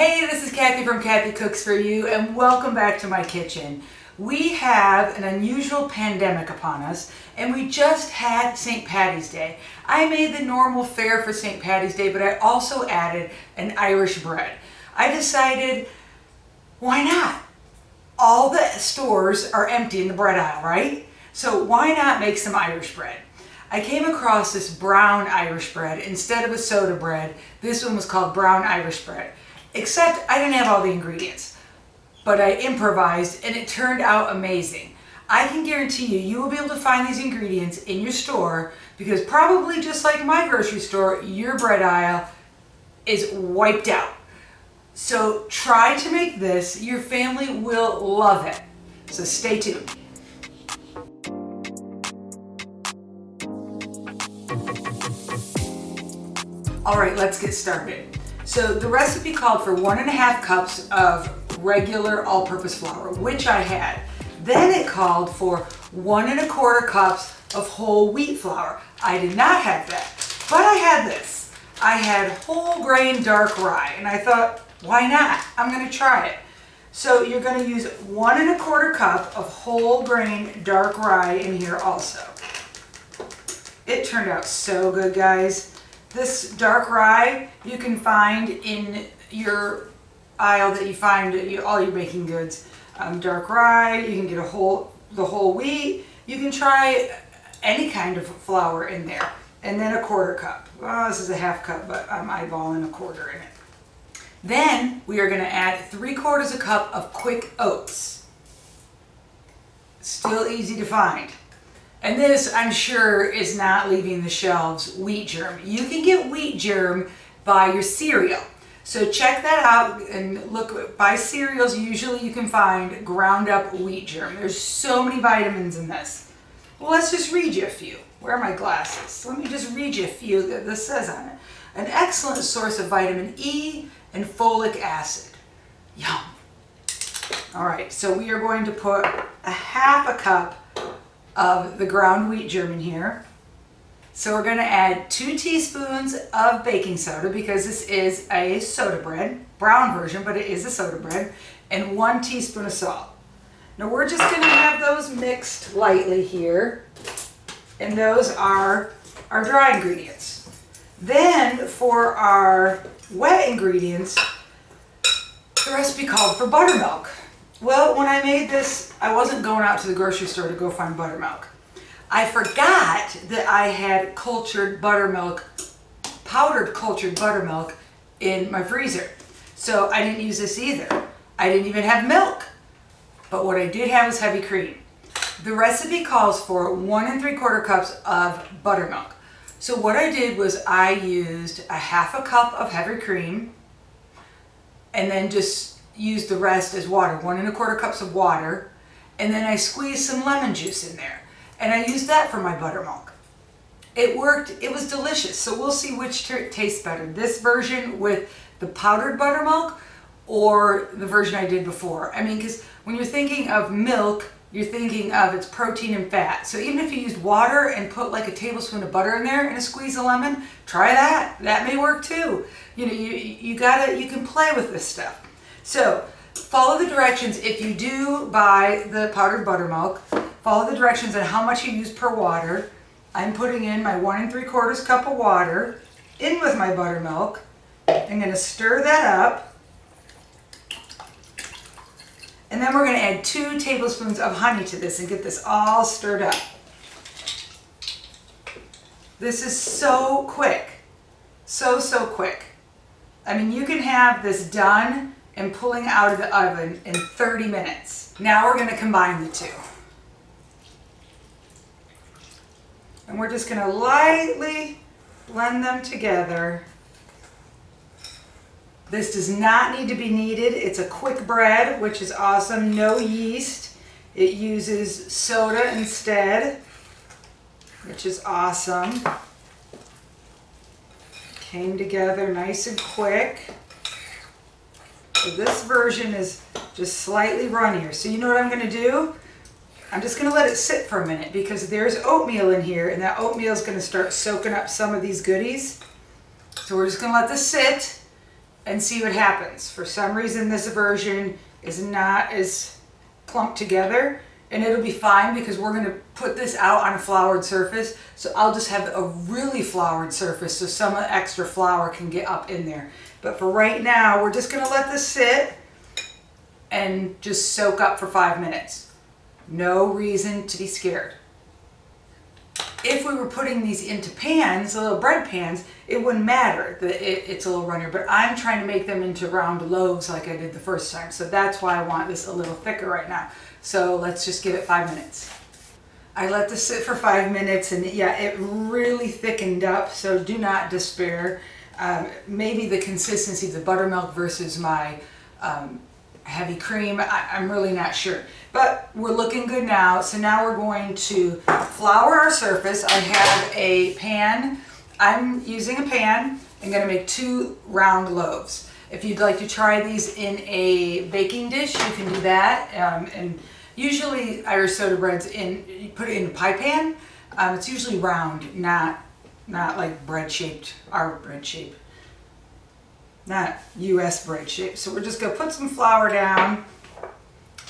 Hey, this is Kathy from Kathy Cooks For You and welcome back to my kitchen. We have an unusual pandemic upon us and we just had St. Patty's Day. I made the normal fare for St. Patty's Day but I also added an Irish bread. I decided why not? All the stores are empty in the bread aisle, right? So why not make some Irish bread? I came across this brown Irish bread instead of a soda bread. This one was called brown Irish bread. Except I didn't have all the ingredients, but I improvised and it turned out amazing. I can guarantee you, you will be able to find these ingredients in your store because probably just like my grocery store, your bread aisle is wiped out. So try to make this. Your family will love it. So stay tuned. All right, let's get started. So the recipe called for one and a half cups of regular all-purpose flour, which I had. Then it called for one and a quarter cups of whole wheat flour. I did not have that, but I had this. I had whole grain dark rye, and I thought, why not? I'm gonna try it. So you're gonna use one and a quarter cup of whole grain dark rye in here also. It turned out so good, guys. This dark rye you can find in your aisle that you find all your baking goods. Um, dark rye, you can get a whole the whole wheat. You can try any kind of flour in there. And then a quarter cup. Well, this is a half cup, but I'm eyeballing a quarter in it. Then we are going to add three quarters a cup of quick oats. Still easy to find. And this, I'm sure, is not leaving the shelves wheat germ. You can get wheat germ by your cereal. So check that out and look, by cereals, usually you can find ground up wheat germ. There's so many vitamins in this. Well, let's just read you a few. Where are my glasses? Let me just read you a few that this says on it. An excellent source of vitamin E and folic acid. Yum. All right, so we are going to put a half a cup of the ground wheat germ in here. So we're going to add two teaspoons of baking soda because this is a soda bread, brown version, but it is a soda bread, and one teaspoon of salt. Now we're just to have those mixed lightly here, and those are our dry ingredients. Then for our wet ingredients, the recipe called for buttermilk. Well, when I made this, I wasn't going out to the grocery store to go find buttermilk. I forgot that I had cultured buttermilk, powdered cultured buttermilk in my freezer. So I didn't use this either. I didn't even have milk. But what I did have was heavy cream. The recipe calls for one and three quarter cups of buttermilk. So what I did was I used a half a cup of heavy cream and then just use the rest as water, one and a quarter cups of water, and then I squeezed some lemon juice in there. And I used that for my buttermilk. It worked, it was delicious. So we'll see which tastes better. This version with the powdered buttermilk or the version I did before. I mean, because when you're thinking of milk, you're thinking of its protein and fat. So even if you used water and put like a tablespoon of butter in there and a squeeze of lemon, try that. That may work too. You know, you, you gotta, you can play with this stuff. So follow the directions if you do buy the powdered buttermilk. Follow the directions on how much you use per water. I'm putting in my one and three quarters cup of water in with my buttermilk. I'm going to stir that up. And then we're going to add two tablespoons of honey to this and get this all stirred up. This is so quick. So, so quick. I mean, you can have this done and pulling out of the oven in 30 minutes. Now we're going to combine the two. And we're just going to lightly blend them together. This does not need to be kneaded. It's a quick bread, which is awesome. No yeast. It uses soda instead, which is awesome. Came together nice and quick. So this version is just slightly runnier. So you know what I'm going to do? I'm just going to let it sit for a minute because there's oatmeal in here and that oatmeal is going to start soaking up some of these goodies. So we're just going to let this sit and see what happens. For some reason, this version is not as clumped together and it'll be fine because we're gonna put this out on a floured surface. So I'll just have a really floured surface so some extra flour can get up in there. But for right now, we're just gonna let this sit and just soak up for five minutes. No reason to be scared. If we were putting these into pans, little bread pans, it wouldn't matter that it, it's a little runnier, but I'm trying to make them into round loaves like I did the first time. So that's why I want this a little thicker right now. So let's just give it five minutes. I let this sit for five minutes and yeah, it really thickened up. So do not despair. Um, maybe the consistency of the buttermilk versus my um, heavy cream. I, I'm really not sure. But we're looking good now. So now we're going to flour our surface. I have a pan. I'm using a pan. I'm going to make two round loaves. If you'd like to try these in a baking dish, you can do that. Um, and usually Irish soda breads in, you put it in a pie pan. Um, it's usually round, not not like bread shaped, our bread shape. Not US bread shape. So we're just gonna put some flour down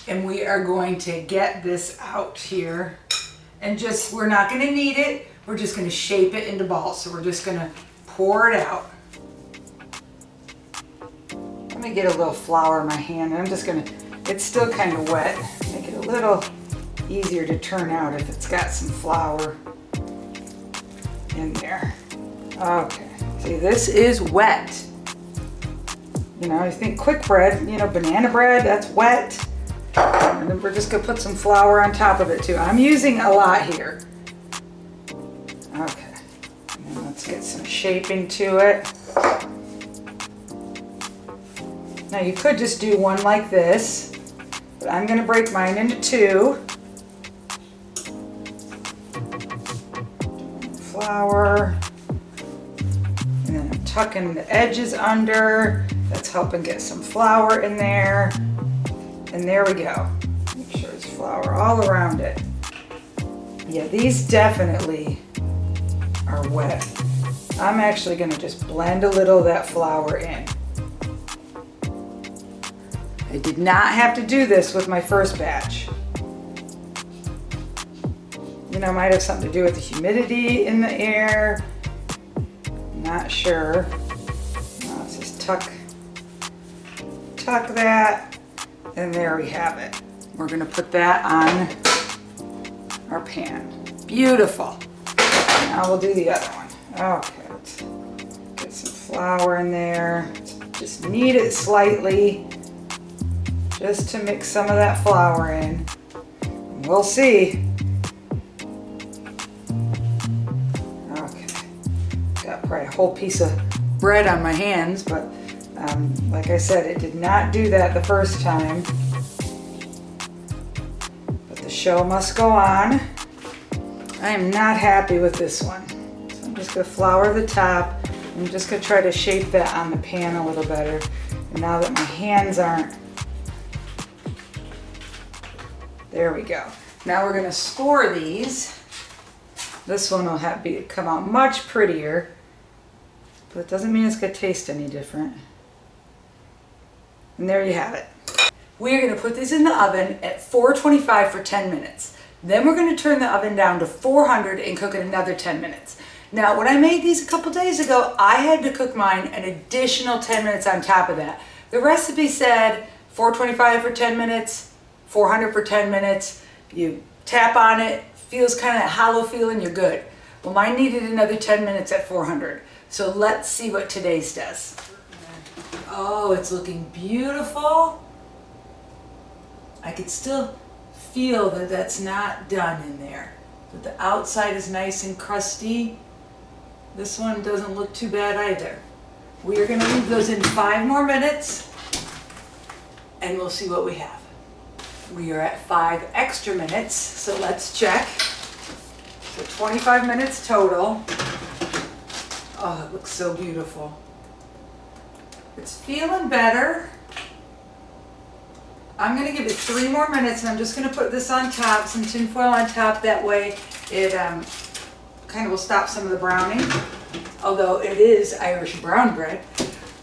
and we are going to get this out here and just, we're not gonna knead it. We're just gonna shape it into balls. So we're just gonna pour it out. Let me get a little flour in my hand. and I'm just gonna, it's still kind of wet. Make it a little easier to turn out if it's got some flour in there. Okay, see this is wet. You know, I think quick bread, you know, banana bread, that's wet. And then we're just gonna put some flour on top of it too. I'm using a lot here. Okay, and let's get some shaping to it. Now you could just do one like this, but I'm gonna break mine into two. And then I'm tucking the edges under. That's helping get some flour in there. And there we go. Make sure it's flour all around it. Yeah, these definitely are wet. I'm actually gonna just blend a little of that flour in. I did not have to do this with my first batch. Might have something to do with the humidity in the air. Not sure. let's just tuck, tuck that, and there we have it. We're gonna put that on our pan. Beautiful. Now we'll do the other one. Oh, okay, let's get some flour in there. Just knead it slightly just to mix some of that flour in. We'll see. Whole piece of bread on my hands, but um, like I said, it did not do that the first time. But the show must go on. I am not happy with this one. So I'm just gonna flour the top. I'm just gonna try to shape that on the pan a little better. And now that my hands aren't There we go. Now we're gonna score these. This one will have be come out much prettier, but it doesn't mean it's gonna taste any different. And there you have it. We are gonna put these in the oven at 425 for 10 minutes. Then we're gonna turn the oven down to 400 and cook it another 10 minutes. Now, when I made these a couple days ago, I had to cook mine an additional 10 minutes on top of that. The recipe said 425 for 10 minutes, 400 for 10 minutes. You tap on it, feels kind of hollow feeling, you're good. Well, mine needed another 10 minutes at 400. So let's see what today's does. Oh, it's looking beautiful. I could still feel that that's not done in there. But the outside is nice and crusty. This one doesn't look too bad either. We are gonna leave those in five more minutes and we'll see what we have. We are at five extra minutes, so let's check. So 25 minutes total. Oh, it looks so beautiful. It's feeling better. I'm gonna give it three more minutes and I'm just gonna put this on top, some tin foil on top, that way it um, kind of will stop some of the browning. Although it is Irish brown bread.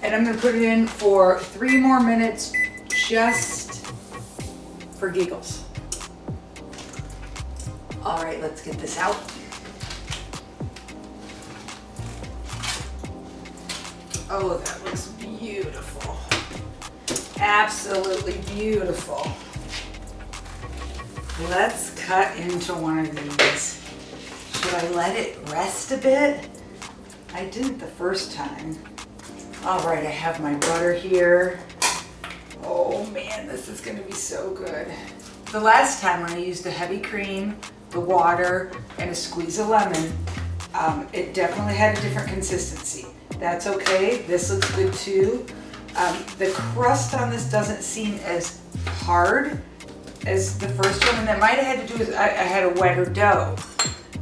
And I'm gonna put it in for three more minutes just for giggles. All right, let's get this out. Oh, that looks beautiful. Absolutely beautiful. Let's cut into one of these. Should I let it rest a bit? I didn't the first time. All right, I have my butter here. Oh man, this is gonna be so good. The last time when I used the heavy cream, the water, and a squeeze of lemon, um, it definitely had a different consistency. That's okay, this looks good too. Um, the crust on this doesn't seem as hard as the first one, and that might have had to do with I, I had a wetter dough.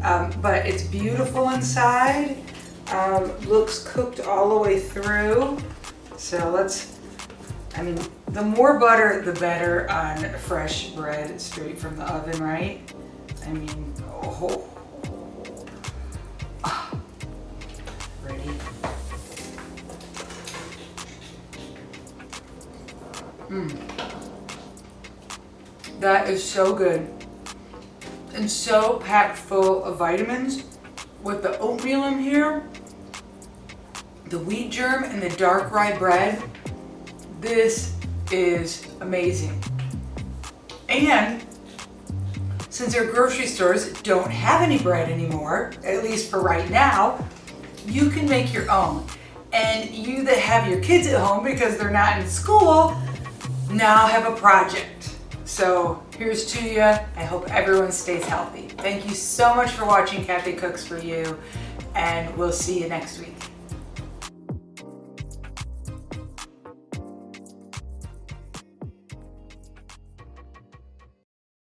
Um, but it's beautiful inside. Um, looks cooked all the way through. So let's, I mean, the more butter, the better on fresh bread straight from the oven, right? I mean, oh. Mmm. That is so good and so packed full of vitamins with the oatmeal in here, the wheat germ and the dark rye bread. This is amazing. And since our grocery stores don't have any bread anymore, at least for right now, you can make your own. And you that have your kids at home because they're not in school, now I have a project. So here's to you. I hope everyone stays healthy. Thank you so much for watching Kathy Cooks For You, and we'll see you next week.